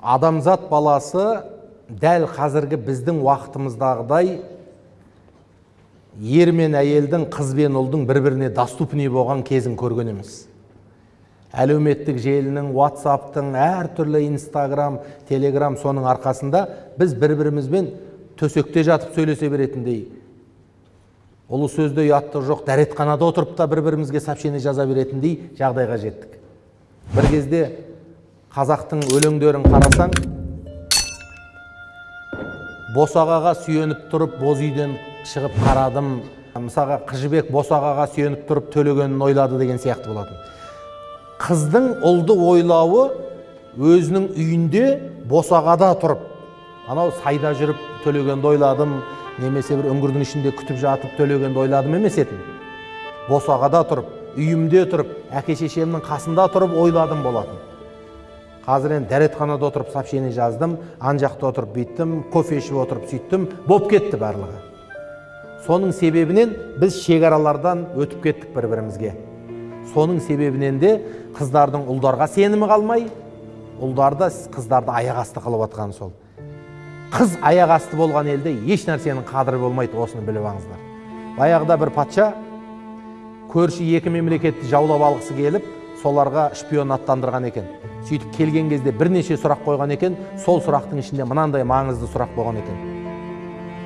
адамзат баласы дәл қазіргі біздің уақытымыздағыдай ер мен әйелдің қыз бен ұлдың бір біріне доступный болған кезін көрген емес. Әлеуметтік желінің ватсаптың әртүрлі инстаграм телеграм соның арқасында біз бір бірімізбен төсекте жатып сөйлесе беретіндей. Ұлы сөзде ұяттық жоқ дәретханада отырып та бір бірімізге сообщение жаза беретіндей жағдайға жеттік. Бір кезде қазақтың өлеңдерін қарасаң босағаға сүйеніп тұрып боз үйден шығып қарадым. Мысалға қыз босағаға сүйеніп тұрып төлегенін ойлады деген сияқты болатын. Қыздың ұлды ойлауы өзінің үйінде босағада тұрып анау сайда жүріп төлегенді ойладым немесе бір үңгірдің ішінде күтіп жатып төлегенді ойладым емес етін. Босағада тұрып үйімде тұрып әке шешемнің қасында тұрып ойладым болатын. Қазір енді дәретханада отырып сообщение жаздым ан жақта отырып бүйттім кофе ішіп отырып сөйттім болып кетті барлығы. Соның себебінен біз шекаралардан өтіп кеттік бір бірімізге соның себебінен де қыздардың ұлдарға сенімі қалмай ұлдар да қыздарды аяқ асты қылып жатқаны сол. Қыз аяқ асты болған елде еш нәрсенің қадірі болмайды осыны біліп алыңыздар. Баяғыда бір патша көрші екі мемлекетті жаулап алғысы келіп соларға шпион аттандырған екен. Сөйтіп келген кезде бірнеше сұрақ қойған екен сол сұрақтың ішінде мынандай маңызды сұрақ болған екен.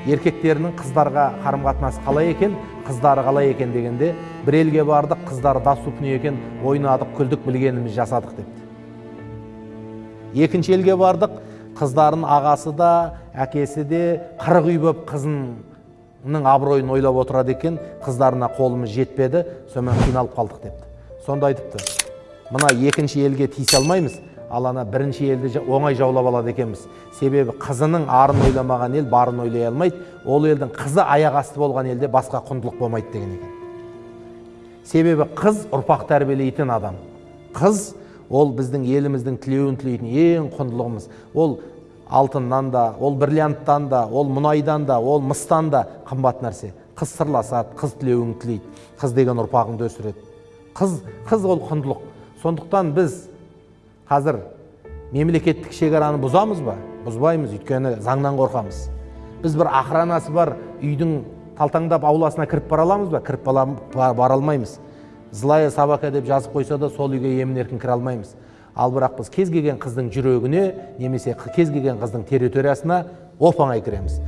Еркектерінің қыздарға қарым қатынасы қалай екен қыздары қалай екен дегенде бір елге бардық қыздары доступный екен ойнадық күлдік білгеніміз жасадық депті екінші елге бардық қыздарын ағасы да әкесі де қырық үй болып қызының абыройын ойлап отырады екен қыздарына қолымыз жетпеді сонымен қиналып қалдық депті. Сонда айтыпты мына екінші елге тиісе алмаймыз. Ал ана бірінші елді оңай жаулап алады екенбіз. Себебі қызының арын ойламаған ел барын ойлай алмайды. Ол елдің қызы аяқ асты болған елде басқа құндылық болмайды деген екен. Себебі қыз ұрпақ тәрбиелейтін адам. Қыз ол біздің еліміздің тілеуін тілейтін ең құндылығымыз. Ол алтыннан да ол бриллианттан да ол мұнайдан да ол мыстан да қымбат нәрсе. Қыз сырласады қыз тілеуін тілейді. Қыз деген ұрпағыңды өсіреді. Қыз қыз ол құндылық. Сондықтан біз қазір мемлекеттік шекараны бұзамыз ба? Бұзбаймыз өйткені заңнан қорқамыз. Біз бір охранасы бар үйдің талтаңдап ауласына кіріп бара аламыз ба? Кіріп бара алмаймыз. Злая собака деп жазып қойса да сол үйге емін еркін кіре алмаймыз. Ал бірақ біз кез келген қыздың жүрегіне немесе кез келген қыздың территориясына оп оңай кіреміз.